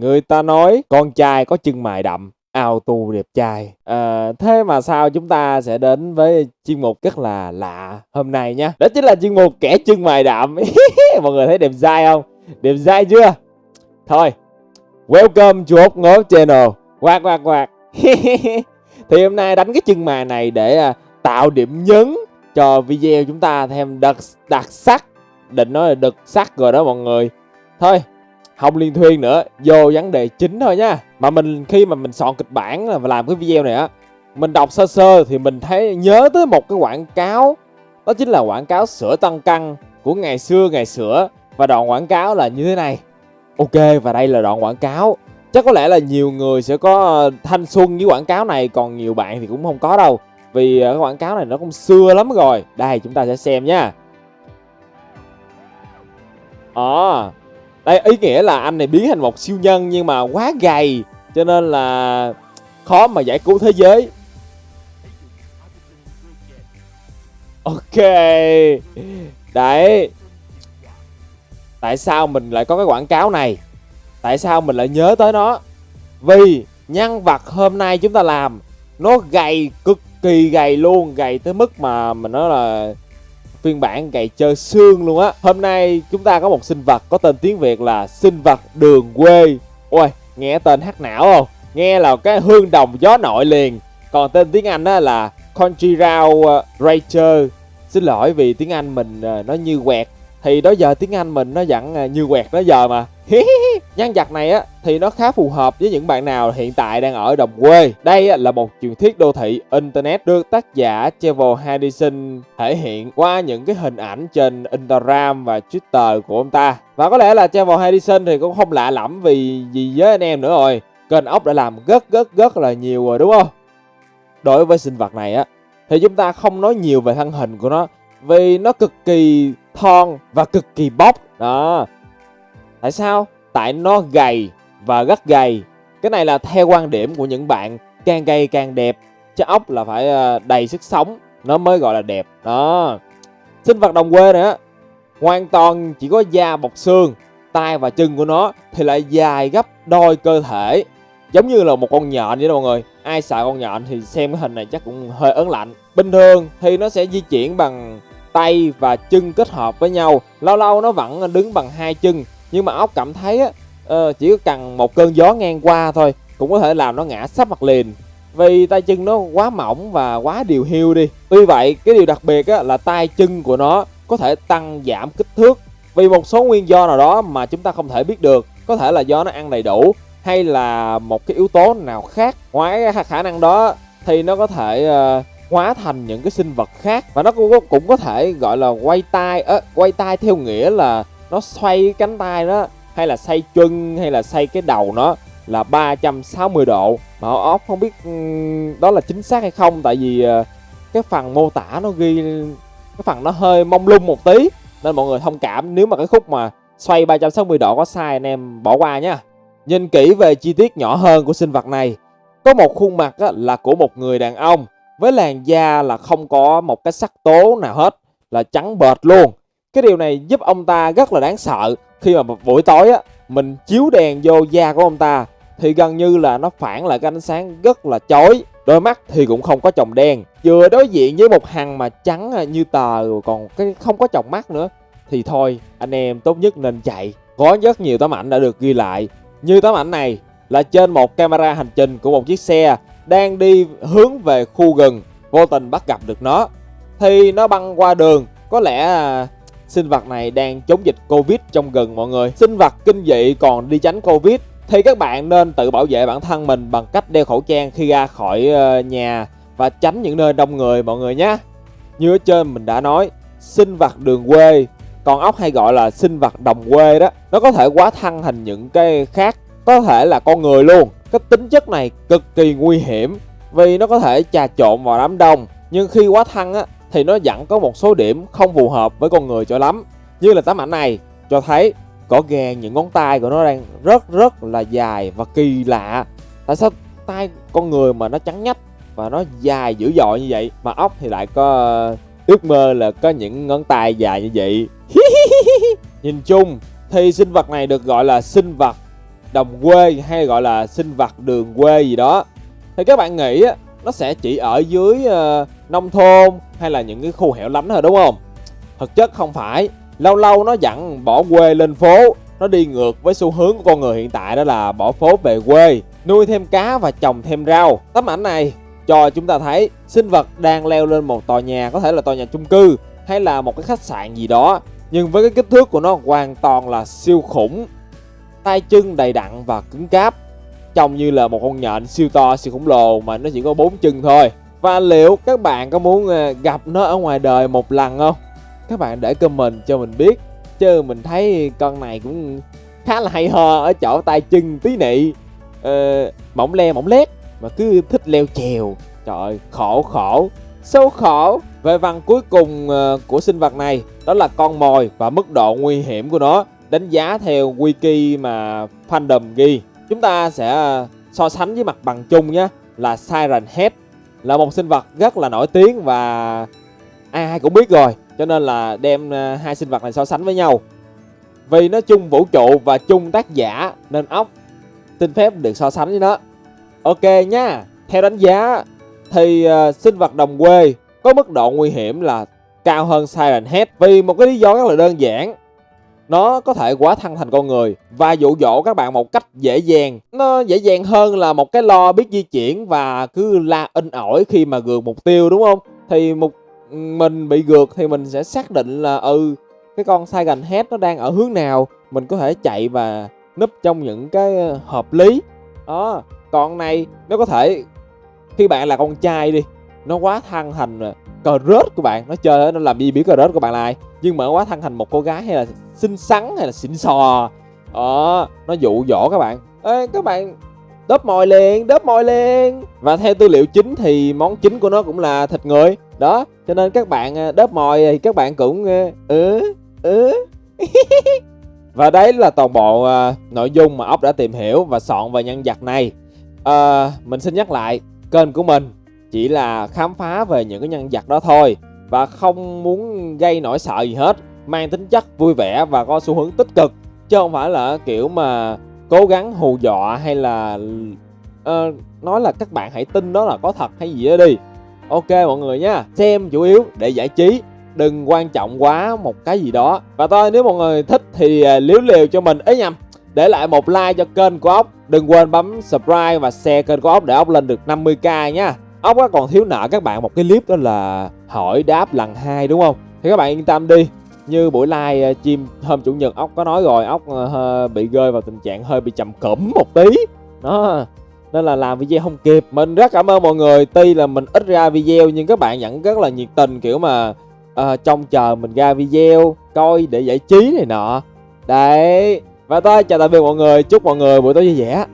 Người ta nói con trai có chân mày đậm, ao tu đẹp trai. À, thế mà sao chúng ta sẽ đến với chuyên mục rất là lạ hôm nay nhé. Đó chính là chuyên mục kẻ chân mày đậm. Mọi người thấy đẹp dai không? Đẹp dai chưa? Thôi, welcome to Ốc Ngố Channel. Quạt quạt quạt. Thì hôm nay đánh cái chân mày này để à, tạo điểm nhấn cho video chúng ta thêm đặc, đặc sắc. Định nói là đặc sắc rồi đó mọi người. Thôi, không liên thuyên nữa. Vô vấn đề chính thôi nha. Mà mình khi mà mình soạn kịch bản và làm cái video này á mình đọc sơ sơ thì mình thấy nhớ tới một cái quảng cáo. Đó chính là quảng cáo sữa tăng cân của ngày xưa ngày sữa và đoạn quảng cáo là như thế này. Ok và đây là đoạn quảng cáo. Chắc có lẽ là nhiều người sẽ có ờ, thanh xuân với quảng cáo này còn nhiều bạn thì cũng không có đâu. Vì ờ, cái quảng cáo này nó cũng xưa lắm rồi. Đây chúng ta sẽ xem nha. À, đây ý nghĩa là anh này biến thành một siêu nhân nhưng mà quá gầy, cho nên là khó mà giải cứu thế giới. Ok. Đấy. Tại sao mình lại có cái quảng cáo này? Tại sao mình lại nhớ tới nó? Vì nhân vật hôm nay chúng ta làm, nó gầy, cực kỳ gầy luôn, gầy tới mức mà mình nói là phiên bản gậy chơi xương luôn á. Hôm nay chúng ta có một sinh vật có tên tiếng Việt là sinh vật đường quê. Ôi, nghe tên hát não không? Nghe là cái hương đồng gió nội liền. Còn tên tiếng Anh á là Country Round Ranger Xin lỗi vì tiếng Anh mình ờ, nó như quẹt. Thì đó giờ tiếng Anh mình nó vẫn à, như quẹt đó giờ mà Nhân vật này á, thì nó khá phù hợp với những bạn nào hiện tại đang ở đồng quê. Đây là một truyền thuyết đô thị internet được tác giả Trevor Henderson thể hiện qua những cái hình ảnh trên Instagram và Twitter của ông ta. Và có lẽ là Trevor Henderson thì cũng không lạ lẫm vì gì với anh em nữa rồi. Kênh ốc đã làm rất rất rất là nhiều rồi, đúng không? Đối với sinh vật này á, thì chúng ta không nói nhiều về thân hình của nó vì nó cực kỳ thon và cực kỳ bóc đó Tại sao? Tại nó gầy và rất gầy. Cái này là theo quan điểm của những bạn càng gầy càng đẹp. Chứ ốc là phải ờ, đầy sức sống nó mới gọi là đẹp. Đó. Sinh vật đồng quê này á hoàn toàn chỉ có da bọc xương, tay và chân của nó thì lại dài gấp đôi cơ thể. Giống như là một con nhện vậy đó mọi người. Ai sợ con nhện thì xem cái hình này chắc cũng hơi ớn lạnh. Bình thường thì nó sẽ di chuyển bằng tay và chân kết hợp với nhau. Lâu lâu nó vẫn đứng bằng hai chân nhưng mà ốc cảm thấy á uh, chỉ cần một cơn gió ngang qua thôi cũng có thể làm nó ngã sắp mặt liền. Vì tay chân nó quá mỏng và quá điều hiu đi. Tuy vậy cái điều đặc biệt á, là tay chân của nó có thể tăng giảm kích thước. Vì một số nguyên do nào đó mà chúng ta không thể biết được có thể là do nó ăn đầy đủ hay là một cái yếu tố nào khác. Ngoài khả năng đó thì nó có thể uh, hóa thành những cái sinh vật khác. Và nó cũng có, cũng có thể gọi là quay tay uh, quay tay theo nghĩa là nó xoay cánh tay đó hay là xoay chân hay là xoay cái đầu nó là 360 độ. Mà óc không biết ừ, đó là chính xác hay không tại vì ờ, cái phần mô tả nó ghi cái phần nó hơi mông lung một tí nên mọi người thông cảm. Nếu mà cái khúc mà xoay 360 độ có sai anh em bỏ qua nha nhìn kỹ về chi tiết nhỏ hơn của sinh vật này có một khuôn mặt là của một người đàn ông với làn da là không có một cái sắc tố nào hết, là trắng bệt luôn. Cái điều này giúp ông ta rất là đáng sợ. Khi mà buổi tối á, mình chiếu đèn vô da của ông ta, thì gần như là nó phản lại cái ánh sáng rất là chói. Đôi mắt thì cũng không có chồng đen. Vừa đối diện với một hằng mà trắng à, như tờ còn cái không có chồng mắt nữa, thì thôi, anh em tốt nhất nên chạy. Có rất nhiều tấm ảnh đã được ghi lại. Như tấm ảnh này là trên một camera hành trình của một chiếc xe đang đi hướng về khu rừng vô tình bắt gặp được nó thì nó băng qua đường có lẽ à, sinh vật này đang chống dịch Covid trong gần mọi người. Sinh vật kinh dị còn đi tránh Covid thì các bạn nên tự bảo vệ bản thân mình bằng cách đeo khẩu trang khi ra khỏi ờ, nhà và tránh những nơi đông người mọi người nhé. Như ở trên mình đã nói, sinh vật đường quê, còn ốc hay gọi là sinh vật đồng quê đó, nó có thể quá thăng thành những cái khác, có thể là con người luôn. Cái tính chất này cực kỳ nguy hiểm vì nó có thể trà trộn vào đám đông, nhưng khi quá thăng á thì nó vẫn có một số điểm không phù hợp với con người cho lắm. Như là tấm ảnh này cho thấy có gàn những ngón tay của nó đang rất rất là dài và kỳ lạ. Tại sao tay con người mà nó trắng nhách và nó dài dữ dội như vậy mà ốc thì lại có ước mơ là có những ngón tay dài như vậy. Nhìn chung thì sinh vật này được gọi là sinh vật đồng quê hay gọi là sinh vật đường quê gì đó thì các bạn nghĩ nó sẽ chỉ ở dưới uh, nông thôn hay là những cái khu hẻo lánh thôi đúng không? Thực chất không phải. Lâu lâu nó dặn bỏ quê lên phố nó đi ngược với xu hướng của con người hiện tại đó là bỏ phố về quê nuôi thêm cá và trồng thêm rau. Tấm ảnh này cho chúng ta thấy sinh vật đang leo lên một tòa nhà có thể là tòa nhà chung cư hay là một cái khách sạn gì đó nhưng với cái kích thước của nó hoàn toàn là siêu khủng tay chân đầy đặn và cứng cáp. Trông như là một con nhện siêu to siêu khổng lồ mà nó chỉ có bốn chân thôi. Và liệu các bạn có muốn ờ, gặp nó ở ngoài đời một lần không? Các bạn để comment cho mình biết. Chứ mình thấy con này cũng khá là hay ho ở chỗ tay chân tí nị. Ờ, mỏng le mỏng lét mà cứ thích leo trèo trời khổ khổ. Sâu khổ. Về văn cuối cùng ờ, của sinh vật này đó là con mồi và mức độ nguy hiểm của nó đánh giá theo wiki mà fandom ghi. Chúng ta sẽ ờ, so sánh với mặt bằng chung nhé là Siren Head là một sinh vật rất là nổi tiếng và ai cũng biết rồi cho nên là đem ờ, hai sinh vật này so sánh với nhau. Vì nó chung vũ trụ và chung tác giả nên ốc xin phép được so sánh với nó. Ok nha theo đánh giá thì uh, sinh vật đồng quê có mức độ nguy hiểm là cao hơn Siren Head vì một cái lý do rất là đơn giản nó có thể quá thân thành con người và dụ dỗ các bạn một cách dễ dàng. Nó dễ dàng hơn là một cái lo biết di chuyển và cứ la in ỏi khi mà gượt mục tiêu, đúng không? Thì một mình bị gượt thì mình sẽ xác định là ừ cái con Siren Head nó đang ở hướng nào? Mình có thể chạy và núp trong những cái ờ, hợp lý. Đó, còn này, nó có thể, khi bạn là con trai đi, nó quá thân thành ờ, cờ rớt của bạn, nó chơi nó làm gì biết cờ rớt của bạn là ai? Nhưng mà nó quá thân thành một cô gái hay là xinh xắn hay là xịn sò? Đó nó dụ dỗ các bạn. Ê, các bạn đớp mồi liền đớp mồi liền. Và theo tư liệu chính thì món chính của nó cũng là thịt người. Đó cho nên các bạn à, đớp mồi thì các bạn cũng à, ừ ừ. Và đấy là toàn bộ uh, nội dung mà ốc đã tìm hiểu và soạn về nhân vật này. Uh, mình xin nhắc lại kênh của mình chỉ là khám phá về những cái nhân vật đó thôi và không muốn gây nỗi sợ gì hết mang tính chất vui vẻ và có xu hướng tích cực chứ không phải là kiểu mà cố gắng hù dọa hay là uh, nói là các bạn hãy tin đó là có thật hay gì đó đi. Ok mọi người nha xem chủ yếu để giải trí đừng quan trọng quá một cái gì đó. Và thôi nếu mọi người thích thì ờ, liếu liều cho mình. Ấy nhầm để lại một like cho kênh của ốc. Đừng quên bấm subscribe và share kênh của ốc để ốc lên được 50k nha. Ốc còn thiếu nợ các bạn một cái clip đó là hỏi đáp lần hai đúng không? Thì các bạn yên tâm đi như buổi live ờ, chim hôm chủ nhật ốc có nói rồi ốc ờ, bị rơi vào tình trạng hơi bị trầm cẩm một tí. Đó nên là làm video không kịp. Mình rất cảm ơn mọi người. Tuy là mình ít ra video nhưng các bạn vẫn rất là nhiệt tình kiểu mà uh, trông chờ mình ra video coi để giải trí này nọ. Đấy và tôi chào tạm biệt mọi người. Chúc mọi người buổi tối vui vẻ.